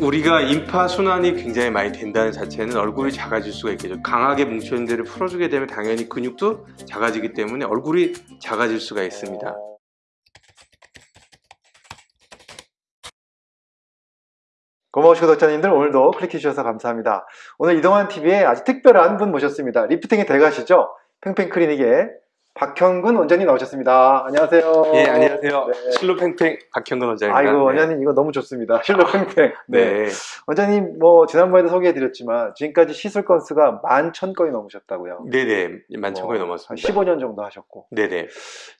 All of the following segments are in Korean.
우리가 인파 순환이 굉장히 많이 된다는 자체는 얼굴이 작아질 수가 있겠죠. 강하게 뭉쳐있는 데를 풀어주게 되면 당연히 근육도 작아지기 때문에 얼굴이 작아질 수가 있습니다. 고마우신 구독자님들 오늘도 클릭해 주셔서 감사합니다. 오늘 이동환 TV에 아주 특별한 분 모셨습니다. 리프팅의 대가시죠? 팽팽 클리닉의 박형근 원장님 나오셨습니다. 안녕하세요. 예, 안녕하세요. 네. 실로 팽팽 박형근 원장입니다. 아이고 네. 원장님 이거 너무 좋습니다. 실로 팽팽. 네. 네. 원장님 뭐 지난번에도 소개해드렸지만 지금까지 시술 건수가 만 천 건이 넘으셨다고요. 네네. 만천 건이 뭐, 넘었습니다. 한 15년 정도 하셨고 네네.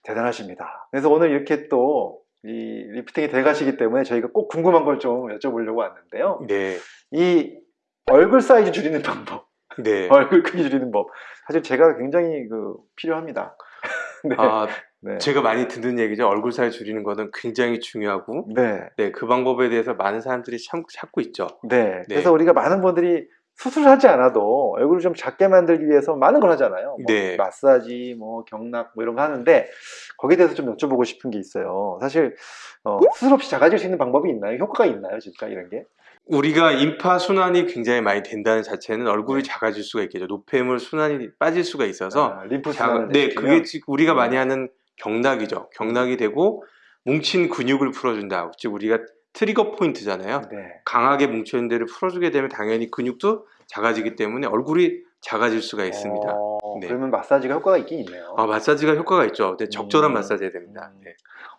대단하십니다. 그래서 오늘 이렇게 또 이 리프팅이 돼가시기 때문에 저희가 꼭 궁금한 걸 좀 여쭤보려고 왔는데요. 네. 이 얼굴 사이즈 줄이는 방법, 네. 얼굴 크기 줄이는 법, 사실 제가 굉장히 그 필요합니다. 네. 아, 네. 제가 많이 듣는 얘기죠. 얼굴 살 줄이는 거는 굉장히 중요하고, 네. 네, 그 방법에 대해서 많은 사람들이 참, 찾고 있죠. 네. 네. 그래서 우리가 많은 분들이 수술하지 않아도 얼굴을 좀 작게 만들기 위해서 많은 걸 하잖아요. 뭐 네. 마사지, 뭐 경락 뭐 이런 거 하는데 거기에 대해서 좀 여쭤보고 싶은 게 있어요. 사실 어, 수술 없이 작아질 수 있는 방법이 있나요? 효과가 있나요, 진짜 이런 게? 우리가 인파 순환이 굉장히 많이 된다는 자체는 얼굴이 작아질 수가 있겠죠. 노폐물 순환이 빠질 수가 있어서 아, 림프 순환을 네? 그게 지금 우리가 많이 하는 경락이죠. 경락이 되고 뭉친 근육을 풀어준다. 즉 우리가 트리거 포인트잖아요. 네. 강하게 뭉쳐있는 데를 풀어주게 되면 당연히 근육도 작아지기 때문에 얼굴이 작아질 수가 있습니다. 어, 네. 그러면 마사지가 효과가 있긴 있네요. 아, 마사지가 효과가 있죠. 근데 적절한 음. 마사지 해야 됩니다. 음. 네.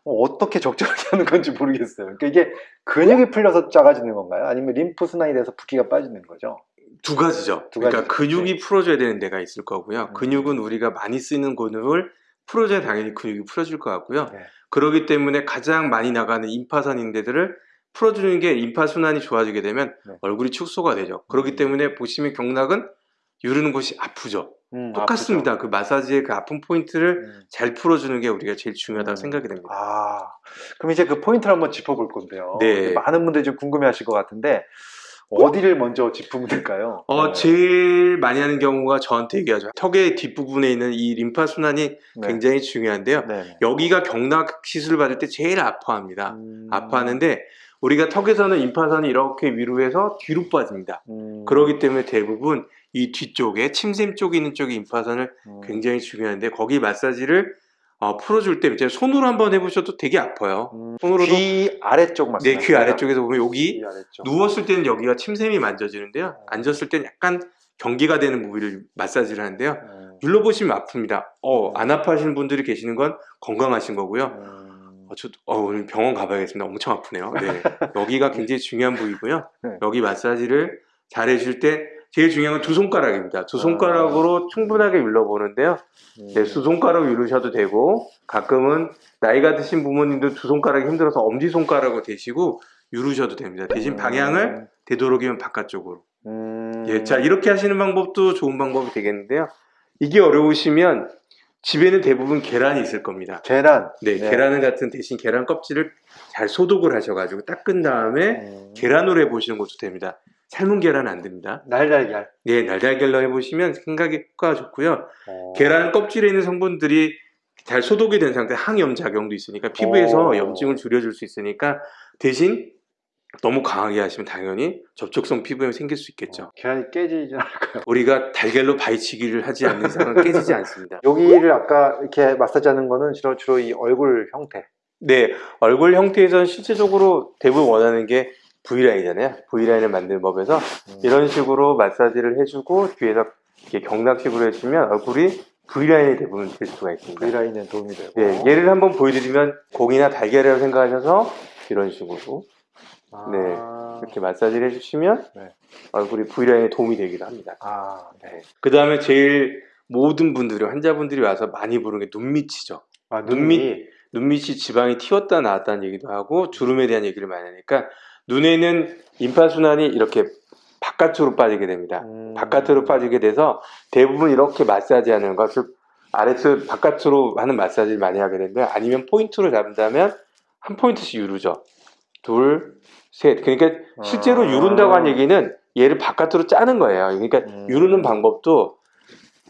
어, 떻게 적절하게 하는 건지 모르겠어요. 그러니까 이게 근육이 풀려서 작아지는 건가요? 아니면 림프 순환이 돼서 붓기가 빠지는 거죠? 두 가지죠. 두 그러니까. 근육이 풀어줘야 되는 데가 있을 거고요. 음. 근육은 우리가 많이 쓰는 근육을 풀어줘야 당연히 근육이 풀어질 것 같고요. 네. 그렇기 때문에 가장 많이 나가는 임파선 데들을 풀어주는 게 임파 순환이 좋아지게 되면 네. 얼굴이 축소가 되죠. 그렇기 음. 때문에 보시면 경락은 유르는 곳이 아프죠. 음, 똑같습니다. 그 마사지의 그 아픈 포인트를 아프죠. 음. 잘 풀어주는 게 우리가 제일 중요하다고 음. 생각이 됩니다. 아, 그럼 이제 그 포인트를 한번 짚어볼 건데요. 네. 많은 분들이 좀 궁금해하실 것 같은데 어디를 먼저 짚으면 될까요? 어, 네. 제일 많이 하는 경우가 저한테 얘기하죠. 턱의 뒷부분에 있는 이 림파 순환이 네. 굉장히 중요한데요. 네. 네. 여기가 경락 시술을 받을 때 제일 아파합니다. 음. 아파하는데 우리가 턱에서는 임파선이 이렇게 위로 해서 뒤로 빠집니다. 음. 그렇기 때문에 대부분 이 뒤쪽에 침샘 쪽에 있는 쪽에 임파선을 음. 굉장히 중요한데 거기 마사지를 어, 풀어줄 때 이제 손으로 한번 해보셔도 되게 아파요. 음. 손으로도 귀 아래쪽 내 말씀하시죠? 귀 아래쪽에서 보면 여기 아래쪽. 누웠을 때는 여기가 침샘이 만져지는데요. 앉았을 때는 약간 경계가 되는 부위를 마사지를 하는데요. 음. 눌러보시면 아픕니다. 어, 안 아파하시는 분들이 계시는 건 건강하신 거고요. 음. 어, 저, 어, 오늘 병원 가봐야겠습니다. 엄청 아프네요. 네. 여기가 굉장히 중요한 부위고요. 네. 여기 마사지를 잘 해줄 때 제일 중요한 건 두 손가락입니다. 두 손가락으로 충분하게 눌러보는데요. 음. 네, 두 손가락 누르셔도 되고 가끔은 나이가 드신 부모님들 두 손가락이 힘들어서 엄지 손가락으로 대시고 누르셔도 됩니다. 대신 방향을 되도록이면 바깥쪽으로. 음. 예, 자 이렇게 하시는 방법도 좋은 방법이 되겠는데요. 이게 어려우시면 집에는 대부분 계란이 있을 겁니다. 계란. 네, 네. 계란 같은 대신 계란 껍질을 잘 소독을 하셔가지고 닦은 다음에 음. 계란으로 해보시는 것도 됩니다. 삶은 계란 안 됩니다. 날달걀. 네, 날달걀로 해보시면 생각이 효과가 좋고요. 어. 계란 껍질에 있는 성분들이 잘 소독이 된 상태 항염 작용도 있으니까 피부에서 오. 염증을 줄여줄 수 있으니까 대신 너무 강하게 하시면 당연히 접촉성 피부염이 생길 수 있겠죠. 계란이 깨지지 않을까요? 우리가 달걀로 바위치기를 하지 않는 이상은 깨지지 않습니다. 여기를 아까 이렇게 마사지하는 거는 주로, 주로 이 얼굴 형태. 네, 얼굴 형태에서는 실제적으로 대부분 원하는 게 V라인이잖아요. V라인을 만드는 법에서 음. 이런 식으로 마사지를 해주고 뒤에서 이렇게 경락식으로 해주면 얼굴이 V라인이 대부분 될 수가 있습니다. V라인에 도움이 되고. 네, 예를 한번 보여드리면 공이나 달걀이라고 생각하셔서 이런 식으로 아. 네, 이렇게 마사지를 해주시면 네. 얼굴이 V라인에 도움이 되기도 합니다. 아, 네. 그 다음에 제일 모든 분들이 환자분들이 와서 많이 부르는 게 눈밑이죠. 아, 눈밑. 눈밑이 지방이 튀었다 나왔다는 얘기도 하고 주름에 대한 얘기를 많이 하니까 눈에는 임파순환이 이렇게 바깥으로 빠지게 됩니다. 음. 바깥으로 빠지게 돼서 대부분 이렇게 마사지 하는 것, 즉 아래쪽 바깥으로 하는 마사지를 많이 하게 되는데 아니면 포인트로 잡는다면 한 포인트씩 유르죠. 둘, 셋. 그러니까 실제로 아. 유른다고 하는 얘기는 얘를 바깥으로 짜는 거예요. 그러니까 음. 유르는 방법도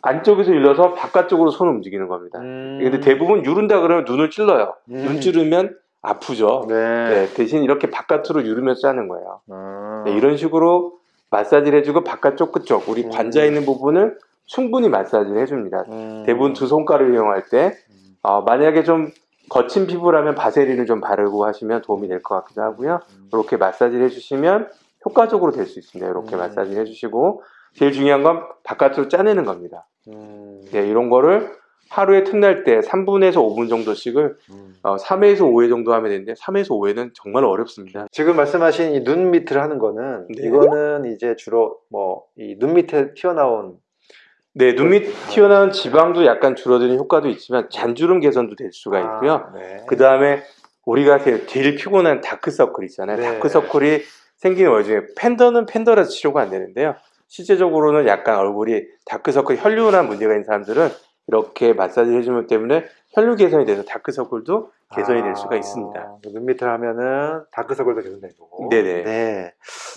안쪽에서 일러서 바깥쪽으로 손을 움직이는 겁니다. 음. 근데 대부분 유른다 그러면 눈을 찔러요. 음. 눈 찌르면 아프죠. 네. 네, 대신 이렇게 바깥으로 유르면서 짜는 거예요. 아. 음. 네, 이런 식으로 마사지를 해주고 바깥쪽 끝쪽 우리 음. 관자 있는 부분을 충분히 마사지를 해줍니다. 음. 대부분 두 손가락을 이용할 때 음. 어, 만약에 좀 거친 피부라면 바세린을 좀 바르고 하시면 도움이 될 것 같기도 하고요. 음. 이렇게 마사지를 해주시면 효과적으로 될 수 있습니다. 이렇게 음. 마사지를 해주시고 제일 중요한 건 바깥으로 짜내는 겁니다. 음. 네, 이런 거를 하루에 틈날 때 3분에서 5분 정도씩을 음. 어, 3회에서 5회 정도 하면 되는데 3회에서 5회는 정말 어렵습니다. 지금 말씀하신 이 눈 밑을 하는 거는 네. 이거는 이제 주로 뭐 이 눈 밑에 튀어나온 네, 눈 밑 튀어나온 지방도 약간 줄어드는 효과도 있지만 잔주름 개선도 될 수가 있고요. 아, 네. 그 다음에 우리가 제일, 피곤한 다크서클 있잖아요. 네. 다크서클이 생기는 와중에 팬더는 팬더라서 치료가 안 되는데요. 실제적으로는 약간 얼굴이 다크서클 혈류나 문제가 있는 사람들은 이렇게 마사지를 해주면 때문에 혈류 개선이 돼서 다크서클도 개선이 될 수가 아, 있습니다. 눈 밑을 하면은 다크서클도 개선되고. 네네. 네,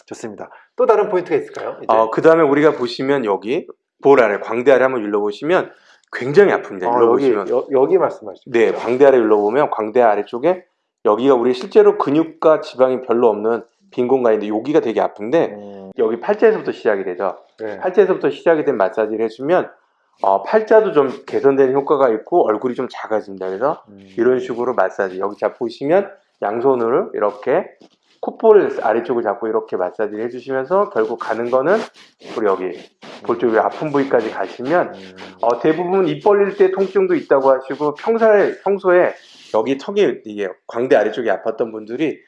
좋습니다. 또 다른 포인트가 있을까요? 어, 그 다음에 우리가 보시면 여기 볼 아래, 광대 아래 한번 눌러보시면 굉장히 아픕니다. 어, 여기 눌러보시면. 여, 여기 말씀하시죠. 네, 광대 아래 눌러보면 광대 아래쪽에 여기가 우리 실제로 근육과 지방이 별로 없는 빈 공간인데 여기가 되게 아픈데 음, 여기 팔자에서부터 시작이 되죠. 네. 팔자에서부터 시작이 된 마사지를 해주면 어, 팔자도 좀 개선되는 효과가 있고 얼굴이 좀 작아집니다. 그래서 음. 이런 식으로 마사지 여기 잡 보시면 양손으로 이렇게 콧볼 아래쪽을 잡고 이렇게 마사지를 해주시면서 결국 가는 거는 우리 여기 볼 쪽에 아픈 부위까지 가시면 음. 어, 대부분 입 벌릴 때 통증도 있다고 하시고 평소에, 평소에 여기 턱이 이게 광대 아래쪽이 아팠던 분들이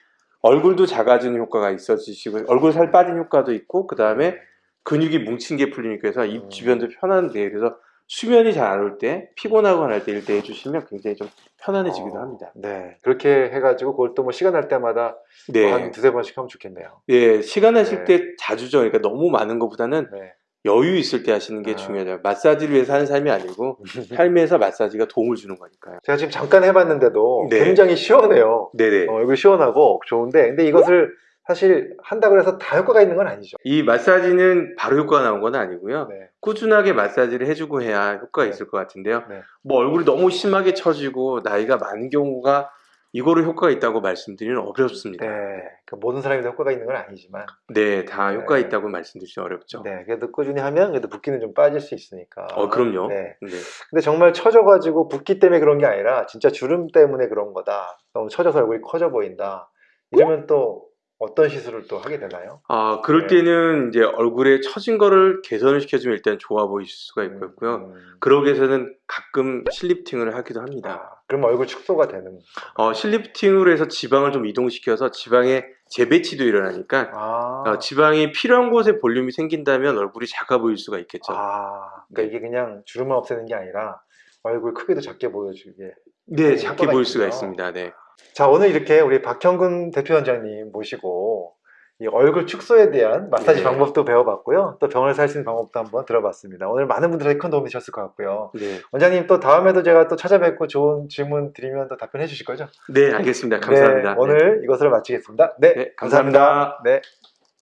얼굴도 작아지는 효과가 있어지시고 얼굴 살 빠진 효과도 있고 그 다음에 근육이 뭉친 게 풀리니까 해서 음. 입 주변도 편한데 그래서 수면이 잘 안 올 때 피곤하거나 할때 이럴 때 해주시면 굉장히 좀 편안해지기도 어, 합니다. 네, 그렇게 해가지고 그걸 또 뭐 시간 날 때마다 네, 한 두세 번씩 하면 좋겠네요. 네 시간 네. 나실 때 자주죠. 그러니까 너무 많은 것보다는 네. 여유 있을 때 하시는 게 아. 중요해요. 마사지를 위해서 하는 삶이 아니고 삶에서 마사지가 도움을 주는 거니까요. 제가 지금 잠깐 해봤는데도 네. 굉장히 시원해요. 네네. 어, 여기 시원하고 좋은데, 근데 이것을 사실 한다고 해서 다 효과가 있는 건 아니죠. 이 마사지는 바로 효과가 나온 건 아니고요. 네. 꾸준하게 마사지를 해주고 해야 효과가 네. 있을 것 같은데요. 네. 뭐 얼굴이 너무 심하게 처지고 나이가 많은 경우가 이거로 효과가 있다고 말씀드리는 어렵습니다. 네. 그 모든 사람이 다 효과가 있는 건 아니지만, 네, 다 네. 효과 있다고 말씀드리기 어렵죠. 네. 그래도 꾸준히 하면 그래도 붓기는 좀 빠질 수 있으니까. 어, 그럼요. 네. 네. 근데 정말 처져가지고 붓기 때문에 그런 게 아니라 진짜 주름 때문에 그런 거다. 너무 처져서 얼굴이 커져 보인다. 이러면 또 어떤 시술을 또 하게 되나요? 아, 그럴 네. 때는 이제 얼굴에 처진 거를 개선을 시켜주면 일단 좋아 보일 수가 있고요. 음, 그러기 위해서는 가끔 실리프팅을 하기도 합니다. 아, 그럼 얼굴 축소가 되는. 어, 실리프팅으로 해서 지방을 좀 이동시켜서 지방의 재배치도 일어나니까 아, 어, 지방이 필요한 곳에 볼륨이 생긴다면 얼굴이 작아 보일 수가 있겠죠. 아, 그러니까 이게 그냥 주름만 없애는 게 아니라 얼굴 크기도 작게 보여주게. 네, 작게 보일 수가 있군요. 있습니다. 네. 자, 오늘 이렇게 우리 박형근 대표원장님 모시고 이 얼굴 축소에 대한 마사지 네. 방법도 배워봤고요. 또 병을 살 수 있는 방법도 한번 들어봤습니다. 오늘 많은 분들에게 큰 도움이 되셨을 것 같고요. 네. 원장님 또 다음에도 제가 또 찾아뵙고 좋은 질문 드리면 또 답변해 주실 거죠? 네, 알겠습니다. 감사합니다. 네, 오늘 이것으로 마치겠습니다. 네, 네, 감사합니다. 네.